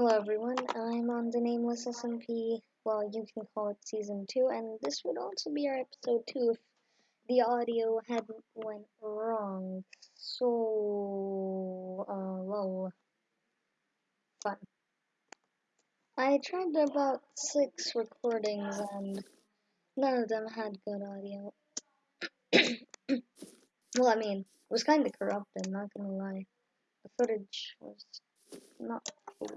Hello everyone, I'm on the Nameless SMP, well you can call it Season 2, and this would also be our Episode 2 if the audio hadn't went wrong. So, uh, lol. Fun. I tried about six recordings and none of them had good audio. well, I mean, it was kind of corrupted, not gonna lie. The footage was not. It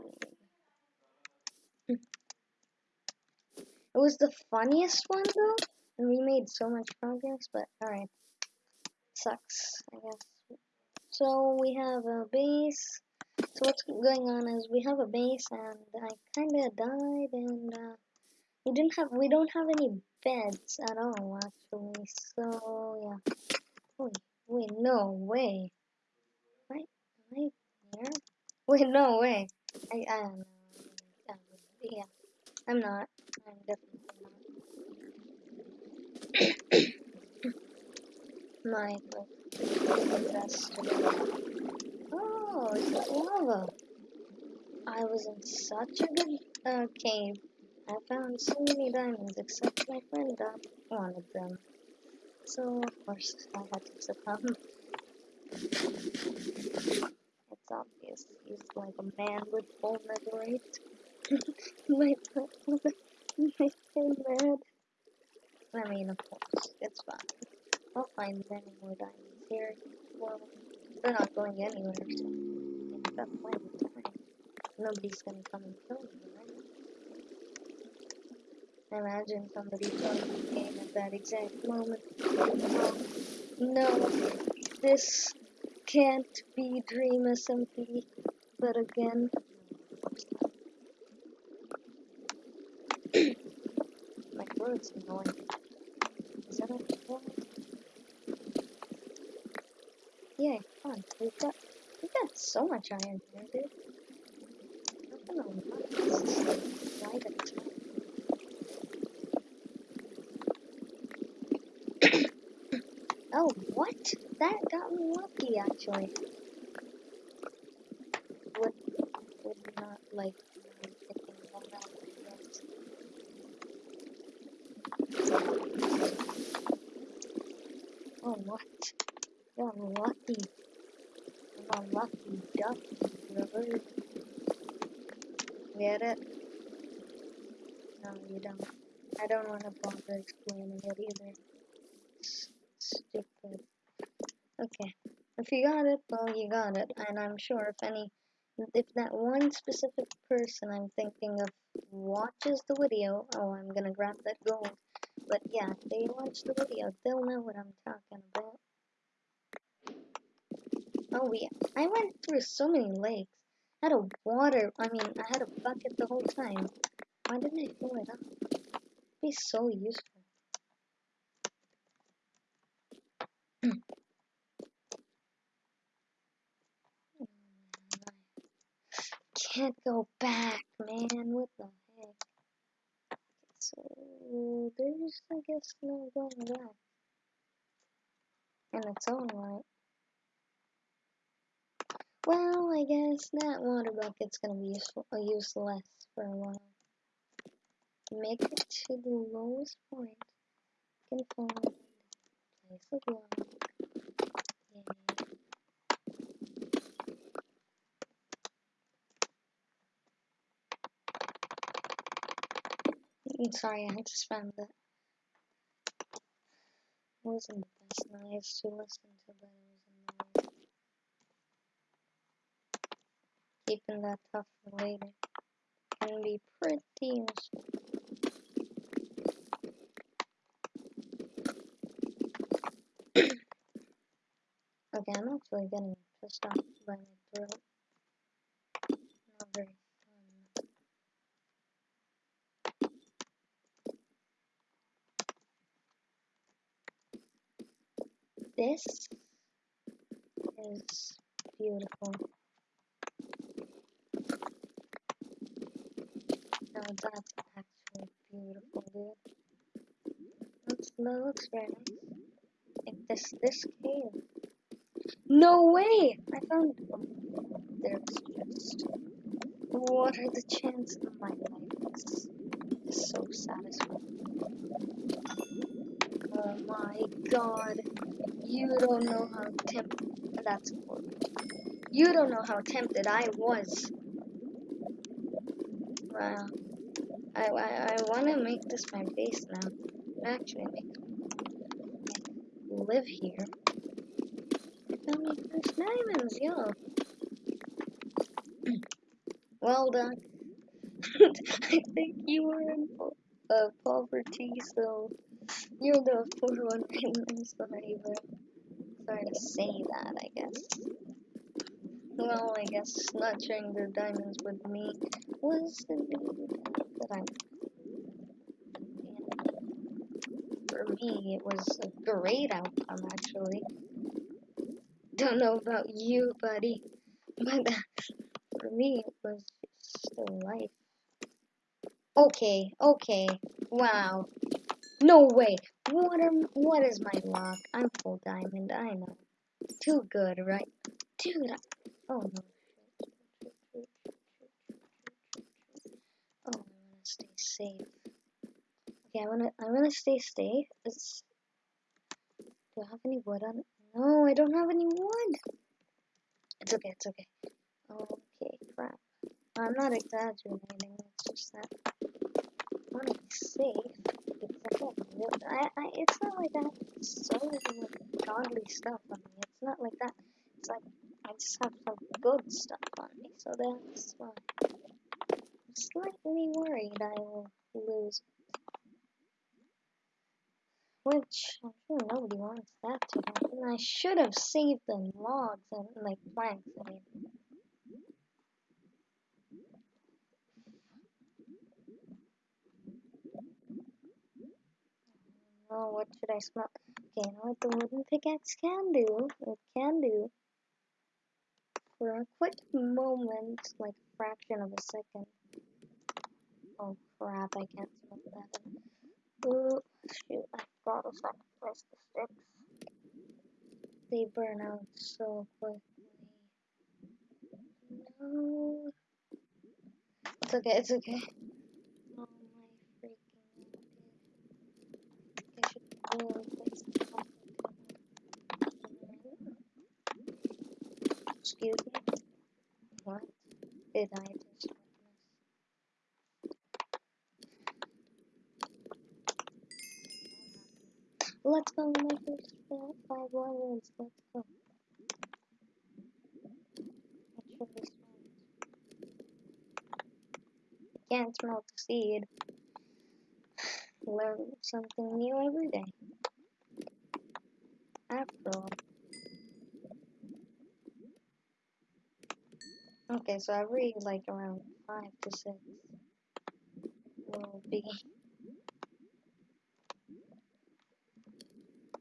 was the funniest one though, and we made so much progress, but alright. Sucks, I guess. So we have a base. So what's going on is we have a base and I kinda died and uh, we didn't have we don't have any beds at all actually. So yeah. Wait, wait, no way. Right? Right here? Wait, no way. I I don't know. Yeah, I'm not. I'm definitely not. My like. Oh, it's lava. I was in such a good uh, cave. I found so many diamonds, except my friend got one of them. So, of course, I had to succumb. He's like a man with full netherite my my so mad. I mean, of course, it's fine. I'll find many more diamonds here. Well, they're not going anywhere, so I've got plenty of time. Nobody's gonna come and kill me, right? Imagine somebody killing the game at that exact moment. Oh, no, this can't be Dream SMP, but again, My throat's annoying. Is that a one? Yay, fun. We've got we've got so much iron here, dude. On right at the oh, what? That got me lucky, actually. Would, would not, like, Oh, what? You're lucky. You're lucky ducky, brother. Get it? No, you don't. I don't want to bother explaining it either. S stupid. Okay. If you got it, well, you got it. And I'm sure if any, if that one specific person I'm thinking of watches the video, oh, I'm gonna grab that gold. But yeah, if they watch the video, they'll know what I'm talking about. Oh yeah, I went through so many lakes. I had a water, I mean, I had a bucket the whole time. Why didn't I fill it up? It'd be so useful. Can't go back, man. What the heck? So there's, I guess, no going back. In its own right. Well, I guess that water bucket's gonna be uh, useless for a while. Make it to the lowest point. You can find place of block. Mm, sorry, I just found that. wasn't the best noise to listen to, but it was annoying. keeping that tough for later can be pretty useful. okay, I'm actually getting pissed off by my throat. Not very fun. This is beautiful. That's actually beautiful, dude. Looks, that looks very nice. Like this, this cave. No way! I found, oh, there's just, what are the chances? of My life is, is so satisfying. Oh my god. You don't know how tempted. That's important. You don't know how tempted I was. Wow. I, want to make this my base now. Actually, make, live here. Found my first diamonds, yo. well done. I think you were in po uh, poverty, so you're the poor one. I'm sorry, but sorry to say that, I guess. Well, I guess not sharing the diamonds with me was the that I. For me, it was a great outcome, actually. Don't know about you, buddy, but for me, it was just a life. Okay, okay, wow. No way. What am? What is my luck? I'm full diamond. I know. Too good, right? Dude. I, oh no. Oh, I wanna stay safe. Okay, I wanna. I wanna stay safe. It's, do I have any wood on? No, I don't have any wood. It's okay. It's okay. Okay, crap. I'm not exaggerating. It's just that I wanna be safe. I, I, it's not like that. So godly stuff on me. It's not like that. It's like I just have some good stuff on me, so that's why. I'm slightly worried I will lose. Which I'm sure nobody wants that to happen. I should have saved the logs and like planks. I mean. Oh, what should I smell? Okay, you know what the wooden pickaxe can do? It can do. For a quick moment, like a fraction of a second. Oh crap, I can't smell that. Oh, shoot, I forgot to sacrifice the sticks. They burn out so quickly. No. It's okay, it's okay. Oh, Excuse me? What did I just witness? Let's go, my first five levels. Let's go. Can't smell the seed. Learn something new every day. After all. Okay, so every like around five to six will be.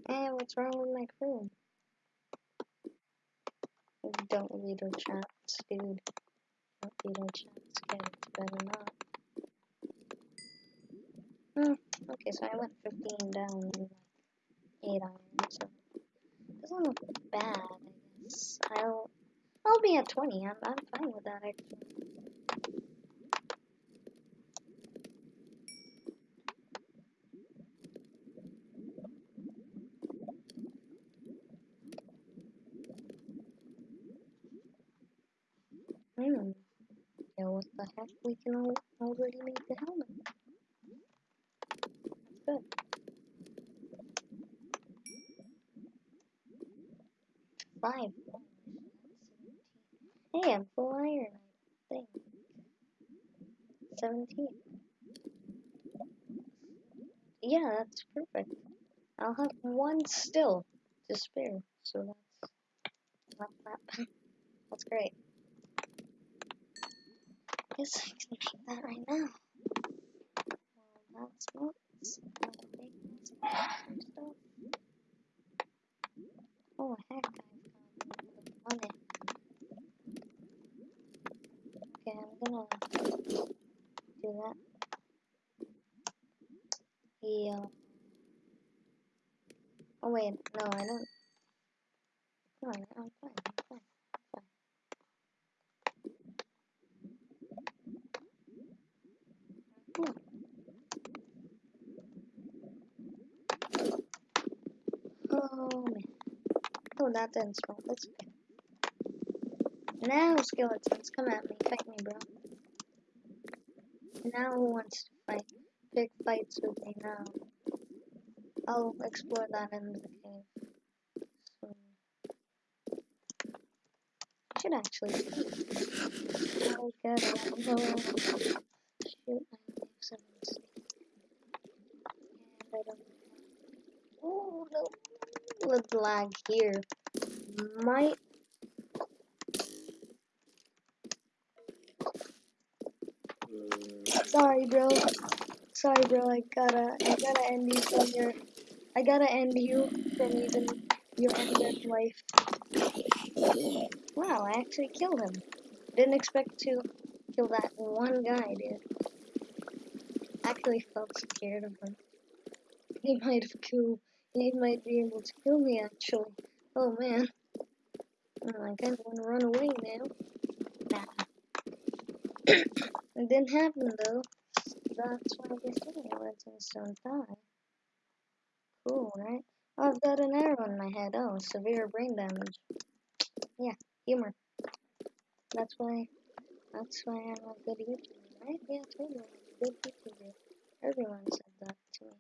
Hey, what's wrong with my crew? Don't read our chats, dude. Don't read our chats. It's better not. Hmm. Okay, so I went 15 down in like 8 iron, so doesn't look bad, I guess. I'll I'll be at 20. I'm, I'm fine with that, actually. Hmm. Yeah, what the heck? We can al already make the helmet. Good. Five. Hey, I'm full iron, I think. 17. Yeah, that's perfect. I'll have one still to spare, so that's not that. that's great. I guess I can make that right now. Well, that's not stuff. Oh heck, I've got money. Okay, I'm gonna do that. Yeah. Oh wait, no, I don't. No, I'm fine. I'm fine. Cool. Oh man. Oh, that didn't spawn. That's okay. Now, skeletons, come at me. Fight me, bro. Now who wants to fight? Pick fights with me now. I'll explore that in the game So, I should actually. I gotta. Oh, shoot, I sticks. And I don't. Oh no. The lag here might. Sorry, bro. Sorry, bro. I gotta, I gotta end you from your, I gotta end you from even your undead life. Wow, I actually killed him. Didn't expect to kill that one guy, dude. Actually felt scared of him. He might have killed, he might be able to kill me actually. Oh man. Oh, I kinda wanna run away now. Nah. it didn't happen though. That's why they say legends don't die. Cool, right? Oh, I've got an arrow in my head. Oh, severe brain damage. Yeah, humor. That's why. That's why I'm a good YouTuber, right? Yeah, a good YouTuber. Everyone said that to me.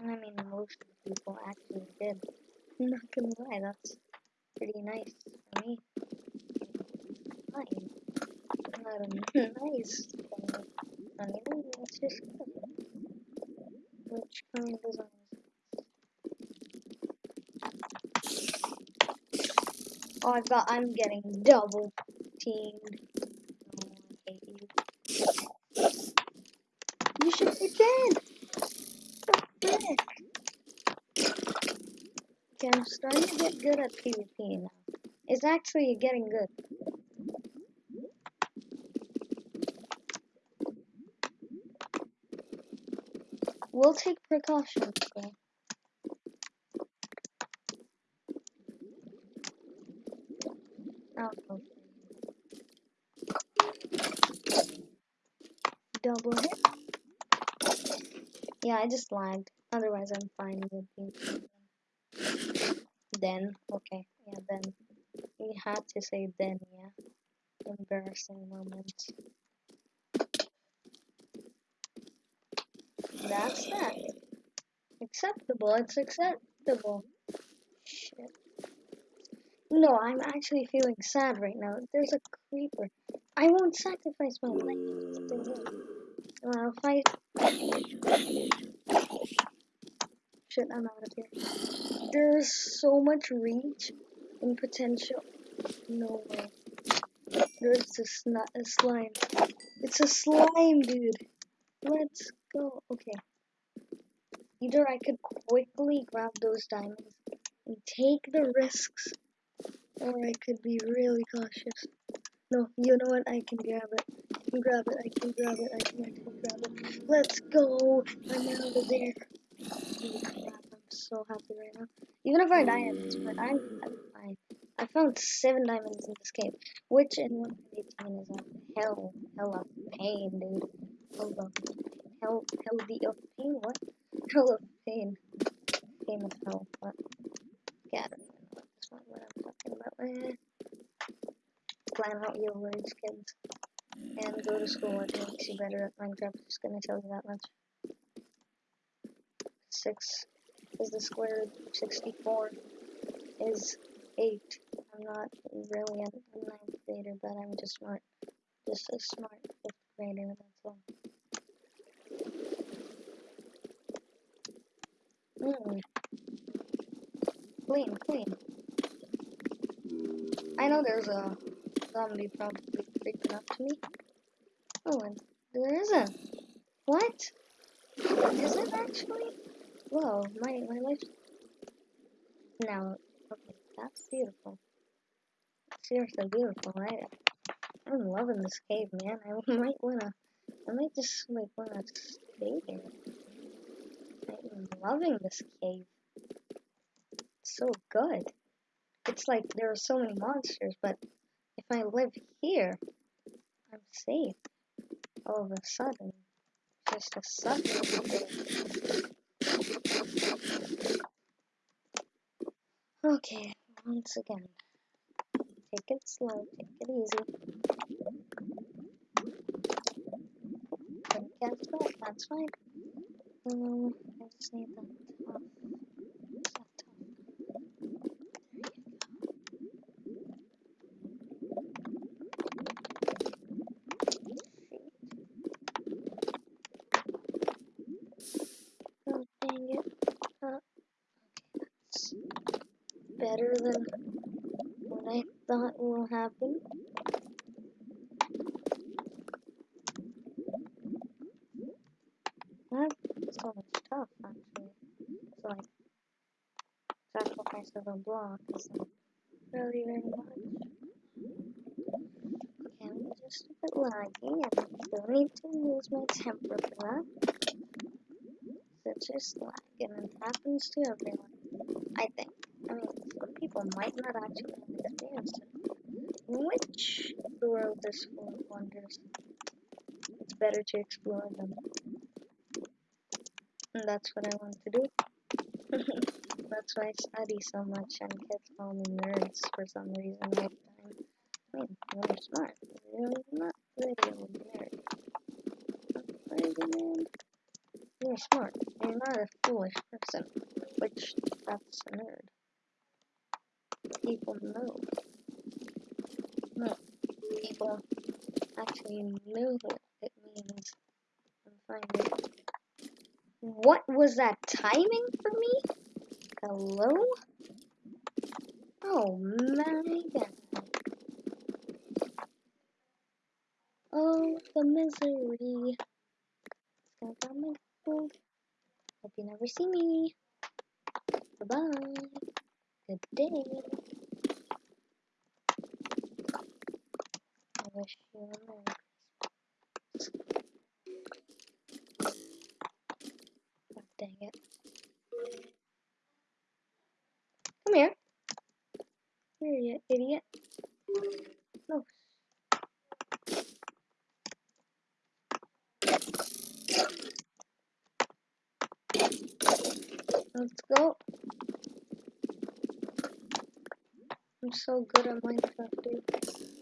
I mean, most of the people actually did. I'm not gonna lie, that's pretty nice for me. Fine. Not a nice thing. I mean, it's just good. Which kind of Oh, I'm getting double teamed. Oh, you. Should dead. Okay, I'm starting to get good at PvP now. It's actually getting good. We'll take precautions. Oh, Double hit. Yeah, I just lagged. Otherwise, I'm fine with you. Then, okay, yeah, then. We had to say then, yeah. Embarrassing moment. That's that. Acceptable, it's acceptable. Shit. No, I'm actually feeling sad right now. There's a creeper. I won't sacrifice my life. Well, fight. Shit, I'm out of here. There's so much reach and potential. No way. There's a, sn a slime. It's a slime, dude. Let's go. Okay. Either I could quickly grab those diamonds and take the risks, or I could be really cautious. No, you know what? I can grab it. I can grab it. I can grab it. I can, I can grab it. Let's go. I'm out of there. So happy right now. Even if I part, I'm, I'm fine. I found seven diamonds in this cave, which in 118 is a hell, hell of pain, dude. Hold on. Hell, hell of pain? What? Hell of pain. Pain of hell. What? Yeah, I don't even know. That's not what I'm talking about. Eh plan out your words, kids. And go to school. It makes you better at Minecraft. Just gonna tell you that much. 6 is the square root of 64 is 8. I'm not really a ninth grader, but I'm just smart. Just a smart fifth grader, that's all. Mmm. Clean, clean. I know there's a zombie probably creeping up to me. Oh, and there isn't. What? Is it actually? Whoa, my, my life. Now, okay, that's beautiful. Seriously beautiful. I, I'm loving this cave, man. I might wanna, I might just like wanna stay here. I'm loving this cave. It's so good. It's like there are so many monsters, but if I live here, I'm safe all of a sudden. just a sucker. Okay, once again. Take it slow, take it easy. Can't spell, that's fine. Um, I just need. That top. Oh, dang it. Uh, okay, that's better than what I thought will happen. That's so much tough, actually. So, like, sacrifice of a block is like, really very much. Okay, I'm just a bit laggy, and I still need to lose my temper for that. It's just lag, and it happens to everyone. I think. People might not actually it. Which the world is full of wonders. It's better to explore them. And that's what I want to do. that's why I study so much and kids call me nerds for some reason all the time. I mean, you're smart. You're not really a nerd. You're smart. You're not a foolish person. Which, that's a nerd. People know. No. People actually know what it means. And find it. What was that timing for me? Hello? Oh my god. Oh, the misery. It's gonna come Hope you never see me. Bye bye. Good day. Wish you a Merry Christmas. God dang it. Come here. Here, you idiot. No. Let's go. I'm so good at Minecraft, dude.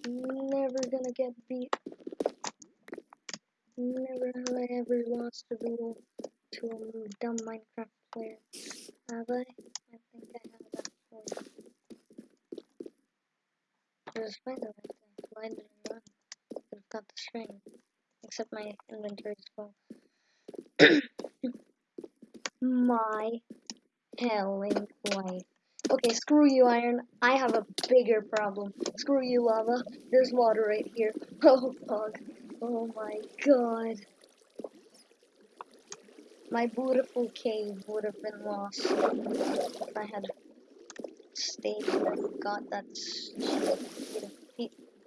Never gonna get beat. Never have I ever lost a duel to a dumb Minecraft player. Have I? I think I have that actually. There's a spider right there. Why did I run? Have got the string. Except my inventory is full. my helling life. Okay, screw you, iron. I have a bigger problem. Screw you, lava. There's water right here. Oh, fuck. Oh my god. My beautiful cave would have been lost if I had stayed and got that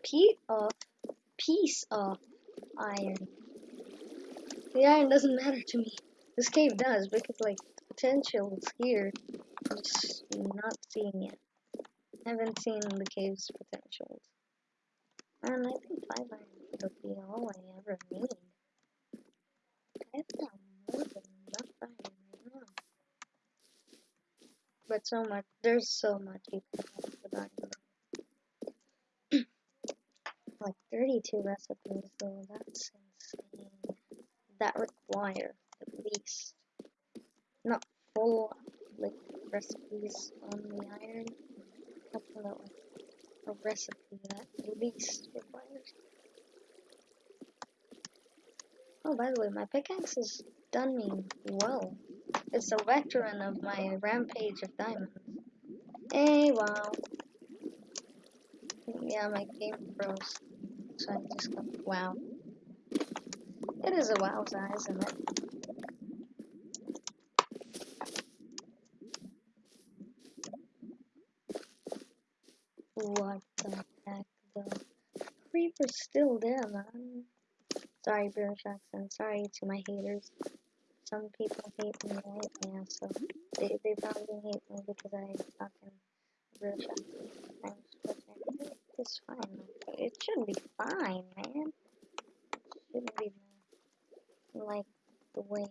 piece of uh, piece of iron. The iron doesn't matter to me. This cave does because like potential is here. Not seeing it. I haven't seen the cave's potentials. And I think five iron would be all I ever need. I've got more than enough iron right now. But so much, there's so much you can have with iron. like 32 recipes though, that's insane. That require at least not full like recipes on the iron. Like a recipe that at least requires. Oh, by the way, my pickaxe has done me well. It's a veteran of my rampage of diamonds. Hey, wow. Yeah, my game froze. So I just got wow. It is a wow size, isn't it? What the heck, though? Creeper's still there, man. Sorry, British accent. Sorry to my haters. Some people hate me, right? Yeah, so they, they probably hate me because I fucking British accent. It's fine. It should be fine, man. It shouldn't be like the way.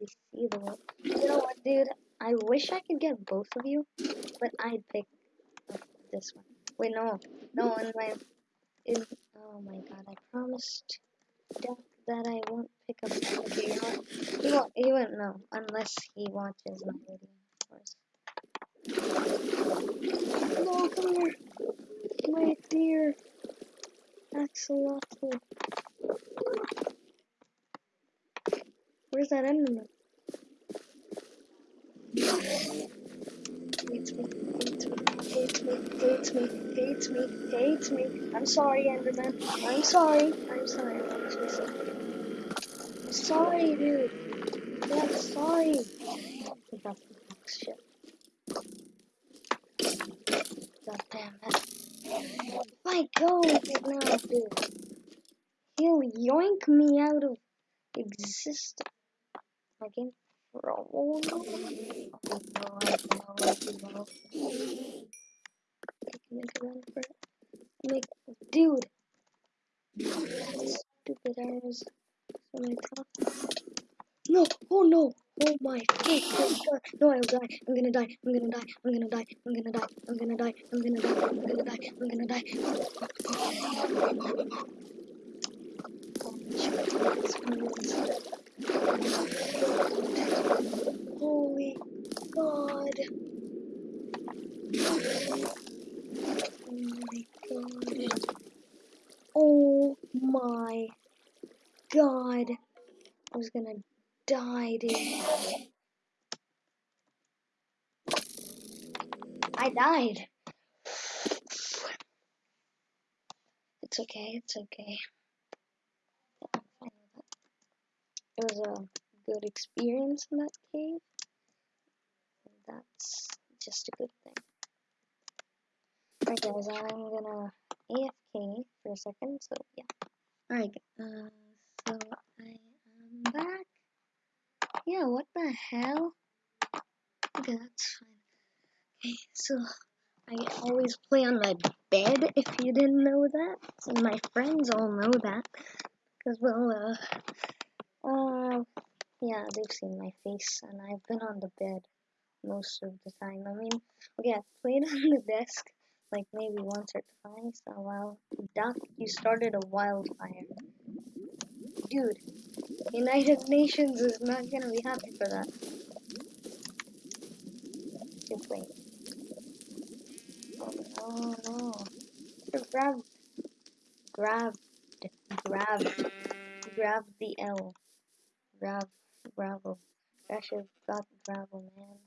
We see the world. You know what, dude? I wish I could get both of you, but I'd pick this one. Wait, no, no, in my, in, oh my god, I promised Duck that I won't pick up. Okay, you know what? He won't, he won't know unless he watches my video, of course. No, come here, my dear Axolotl. Where's that enderman? Hates me, hates me, hates me, hates me, hates me. I'm sorry, Enderman. I'm sorry. I'm sorry. I'm sorry. I'm sorry, dude. I'm sorry. Got the box shit. God damn it. If I now, dude, he'll yoink me out of existence. My game Oh no. Oh no, I know, I know. I can make a run for it. Make, dude. Stupid arrows. So many tough. No, oh no. Oh my god. No, I'll die. I'm gonna die. I'm gonna die. I'm gonna die. I'm gonna die. I'm gonna die. I'm gonna die. I'm gonna die. I'm gonna die. Holy God. Oh my god. Oh my god. I was gonna I died. It's okay, it's okay. It was a good experience in that cave. That's just a good thing. Alright guys, I'm gonna AFK for a second, so yeah. Alright, uh, so I am back. Yeah, what the hell? Okay, that's fine. Okay, so I always play on my bed, if you didn't know that. So my friends all know that. Because, well, uh, uh, yeah, they've seen my face, and I've been on the bed most of the time. I mean, okay, I've played on the desk, like, maybe once or twice. Oh, well, Duck, you started a wildfire. Dude, United Nations is not gonna be happy for that. Just wait. Oh no, grab, grabbed, grabbed, grabbed the L. Grab, gravel. I should have got gravel, man.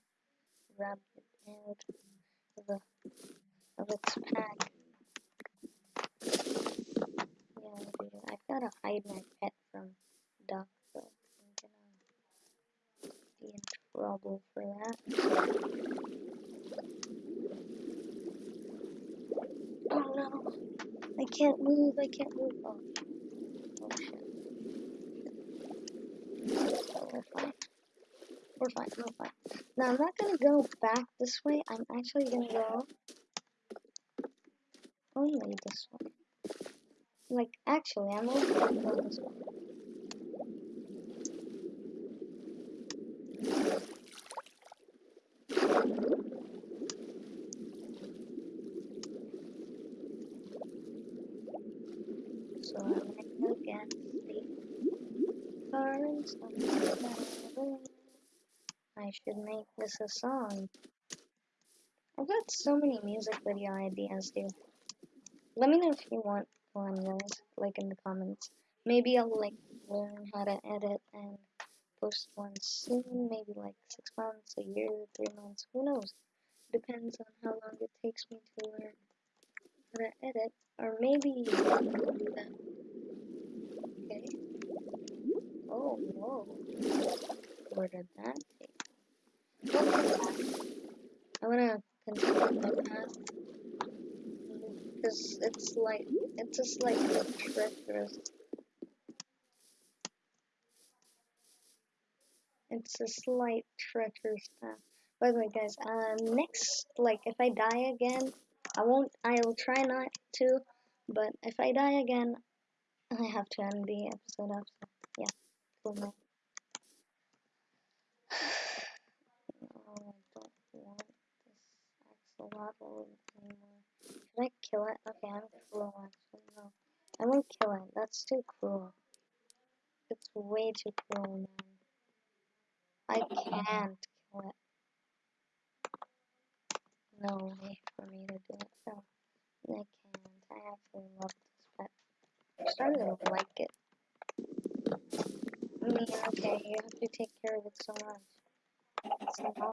Grabbed it out of, the, of its pack. Yeah, I've gotta hide my pet from Duck, so I'm gonna be in for that. Oh no! I can't move, I can't move. Oh, oh shit. Oh, we're fine. We're fine, we're fine. Now I'm not gonna go back this way, I'm actually gonna go only this way. Like, actually, I'm only gonna go this way. So I'm gonna go against the I should make this a song. I've got so many music video ideas, dude. Let me know if you want one, guys, like in the comments. Maybe I'll like learn how to edit and post one soon, maybe like six months, a year, three months, who knows? Depends on how long it takes me to learn how to edit, or maybe I'll do that. Okay. Oh, whoa. Where did that take? I wanna continue my path because it's like it's a slightly treacherous. It's a slight treacherous path. By the way, guys, uh, next, like, if I die again, I won't. I'll try not to, but if I die again, I have to end the episode off. No, I don't want this anymore. Should I kill it? Okay, I'm cruel actually. No. I won't kill it. That's too cruel. It's way too cruel, man. I can't kill it. No way for me to do it. No, I can't. I actually love this pet. I'm starting to like it. Mean, okay, you have to take care of it so much. Not